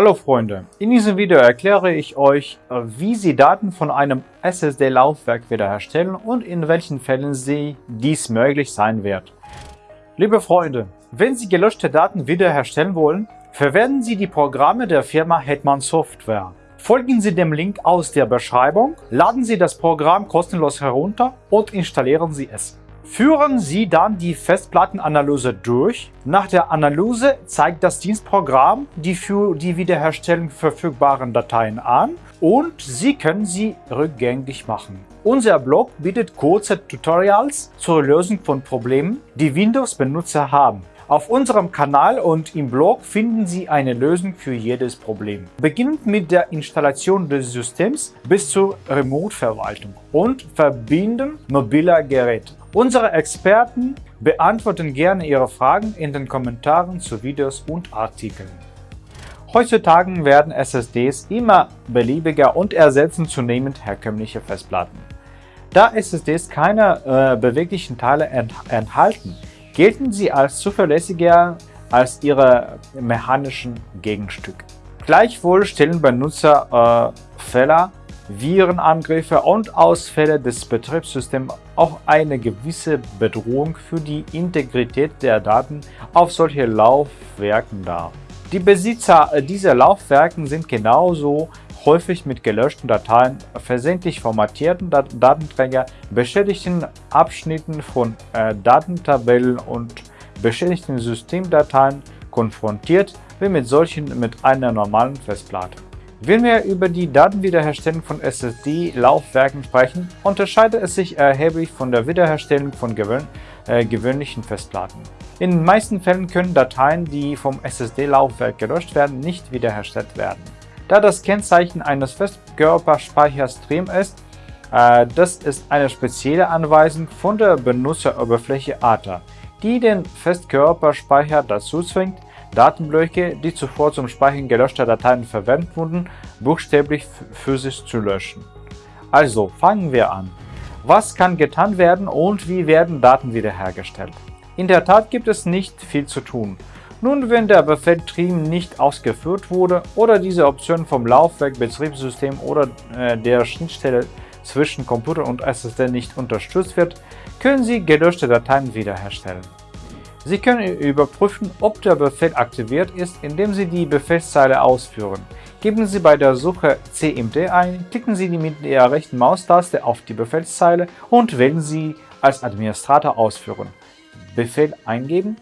Hallo Freunde, in diesem Video erkläre ich euch, wie Sie Daten von einem SSD-Laufwerk wiederherstellen und in welchen Fällen sie dies möglich sein wird. Liebe Freunde, wenn Sie gelöschte Daten wiederherstellen wollen, verwenden Sie die Programme der Firma Hetman Software. Folgen Sie dem Link aus der Beschreibung, laden Sie das Programm kostenlos herunter und installieren Sie es. Führen Sie dann die Festplattenanalyse durch. Nach der Analyse zeigt das Dienstprogramm die für die Wiederherstellung verfügbaren Dateien an und Sie können sie rückgängig machen. Unser Blog bietet kurze Tutorials zur Lösung von Problemen, die Windows-Benutzer haben. Auf unserem Kanal und im Blog finden Sie eine Lösung für jedes Problem. Beginnend mit der Installation des Systems bis zur Remote-Verwaltung und Verbinden mobiler Geräte. Unsere Experten beantworten gerne Ihre Fragen in den Kommentaren zu Videos und Artikeln. Heutzutage werden SSDs immer beliebiger und ersetzen zunehmend herkömmliche Festplatten. Da SSDs keine äh, beweglichen Teile ent enthalten, gelten sie als zuverlässiger als ihre mechanischen Gegenstücke. Gleichwohl stellen Benutzer äh, Fehler, Virenangriffe und Ausfälle des Betriebssystems auch eine gewisse Bedrohung für die Integrität der Daten auf solche Laufwerken dar. Die Besitzer dieser Laufwerken sind genauso häufig mit gelöschten Dateien, versehentlich formatierten Dat Datenträger, beschädigten Abschnitten von äh, Datentabellen und beschädigten Systemdateien konfrontiert wie mit solchen mit einer normalen Festplatte. Wenn wir über die Datenwiederherstellung von SSD-Laufwerken sprechen, unterscheidet es sich erheblich von der Wiederherstellung von gewöhn äh, gewöhnlichen Festplatten. In den meisten Fällen können Dateien, die vom SSD-Laufwerk gelöscht werden, nicht wiederhergestellt werden. Da das Kennzeichen eines Festkörperspeichers Stream ist, äh, das ist eine spezielle Anweisung von der Benutzeroberfläche ATA, die den Festkörperspeicher dazu zwingt, Datenblöcke, die zuvor zum Speichern gelöschter Dateien verwendet wurden, buchstäblich physisch zu löschen. Also fangen wir an. Was kann getan werden und wie werden Daten wiederhergestellt? In der Tat gibt es nicht viel zu tun. Nun, wenn der Befehl trim nicht ausgeführt wurde oder diese Option vom Laufwerk, Betriebssystem oder äh, der Schnittstelle zwischen Computer und SSD nicht unterstützt wird, können Sie gelöschte Dateien wiederherstellen. Sie können überprüfen, ob der Befehl aktiviert ist, indem Sie die Befehlszeile ausführen. Geben Sie bei der Suche cmd ein, klicken Sie mit der rechten Maustaste auf die Befehlszeile und wählen Sie als Administrator ausführen. Befehl eingeben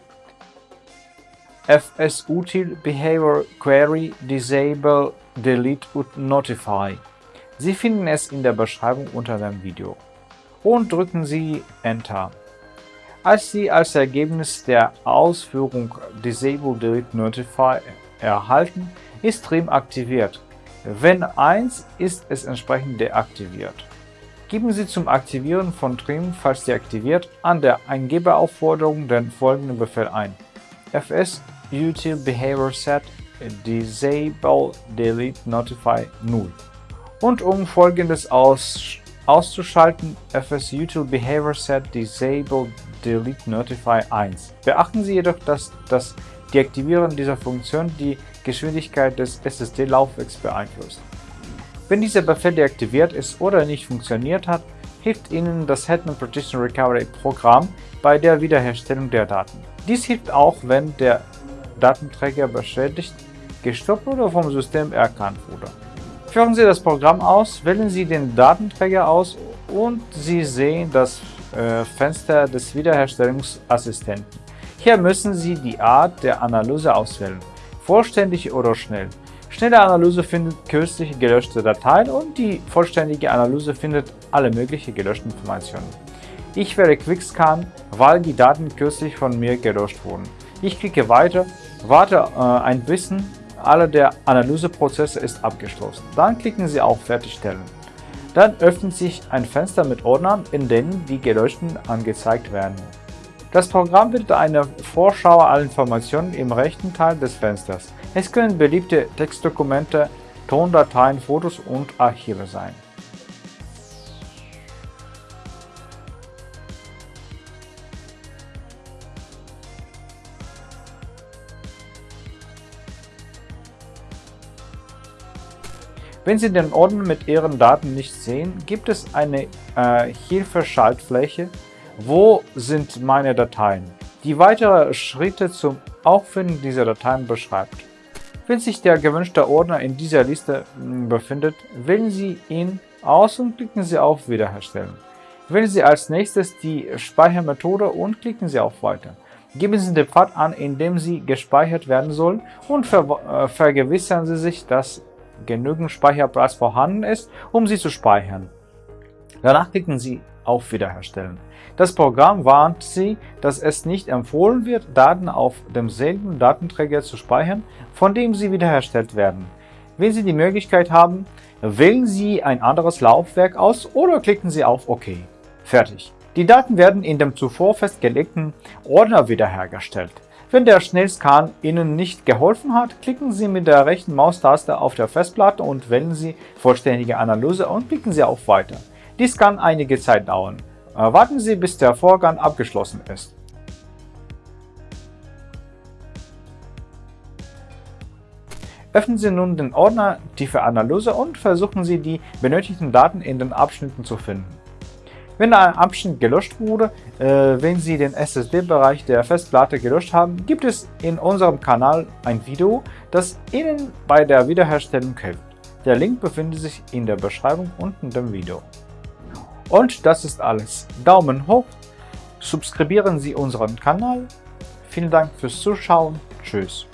fsutil behavior query disable delete und notify. Sie finden es in der Beschreibung unter dem Video. Und drücken Sie Enter. Als Sie als Ergebnis der Ausführung Disable Delete Notify erhalten, ist Trim aktiviert. Wenn 1 ist es entsprechend deaktiviert. Geben Sie zum Aktivieren von Trim, falls deaktiviert, an der Eingeberaufforderung den folgenden Befehl ein. fs util behavior set disable delete notify null. Und um folgendes aus, auszuschalten, fs util behavior set disable delete notify 1. Beachten Sie jedoch, dass das Deaktivieren dieser Funktion die Geschwindigkeit des SSD-Laufwerks beeinflusst. Wenn dieser Befehl deaktiviert ist oder nicht funktioniert hat, hilft Ihnen das Hetman Partition Recovery Programm bei der Wiederherstellung der Daten. Dies hilft auch, wenn der Datenträger beschädigt, gestoppt oder vom System erkannt wurde. Führen Sie das Programm aus, wählen Sie den Datenträger aus und Sie sehen das äh, Fenster des Wiederherstellungsassistenten. Hier müssen Sie die Art der Analyse auswählen, vollständig oder schnell. Schnelle Analyse findet kürzlich gelöschte Dateien und die vollständige Analyse findet alle möglichen gelöschten Informationen. Ich wähle QuickScan, weil die Daten kürzlich von mir gelöscht wurden. Ich klicke weiter, warte äh, ein bisschen, alle der Analyseprozesse ist abgeschlossen. Dann klicken Sie auf Fertigstellen. Dann öffnet sich ein Fenster mit Ordnern, in denen die gelöschten angezeigt werden. Das Programm bietet eine Vorschau aller Informationen im rechten Teil des Fensters. Es können beliebte Textdokumente, Tondateien, Fotos und Archive sein. Wenn Sie den Ordner mit Ihren Daten nicht sehen, gibt es eine äh, Hilfeschaltfläche Wo sind meine Dateien, die weitere Schritte zum Auffinden dieser Dateien beschreibt. Wenn sich der gewünschte Ordner in dieser Liste hm, befindet, wählen Sie ihn aus und klicken Sie auf Wiederherstellen. Wählen Sie als nächstes die Speichermethode und klicken Sie auf Weiter. Geben Sie den Pfad an, in dem Sie gespeichert werden sollen und ver äh, vergewissern Sie sich, dass genügend Speicherplatz vorhanden ist, um sie zu speichern. Danach klicken Sie auf Wiederherstellen. Das Programm warnt Sie, dass es nicht empfohlen wird, Daten auf demselben Datenträger zu speichern, von dem sie wiederhergestellt werden. Wenn Sie die Möglichkeit haben, wählen Sie ein anderes Laufwerk aus oder klicken Sie auf OK. Fertig. Die Daten werden in dem zuvor festgelegten Ordner wiederhergestellt. Wenn der Schnellscan Ihnen nicht geholfen hat, klicken Sie mit der rechten Maustaste auf der Festplatte und wählen Sie Vollständige Analyse und klicken Sie auf Weiter. Dies kann einige Zeit dauern. Äh, warten Sie, bis der Vorgang abgeschlossen ist. Öffnen Sie nun den Ordner Tiefe Analyse und versuchen Sie, die benötigten Daten in den Abschnitten zu finden. Wenn ein Abschnitt gelöscht wurde, äh, wenn Sie den SSD-Bereich der Festplatte gelöscht haben, gibt es in unserem Kanal ein Video, das Ihnen bei der Wiederherstellung hilft. Der Link befindet sich in der Beschreibung unten dem Video. Und das ist alles. Daumen hoch, subscribieren Sie unseren Kanal. Vielen Dank fürs Zuschauen. Tschüss.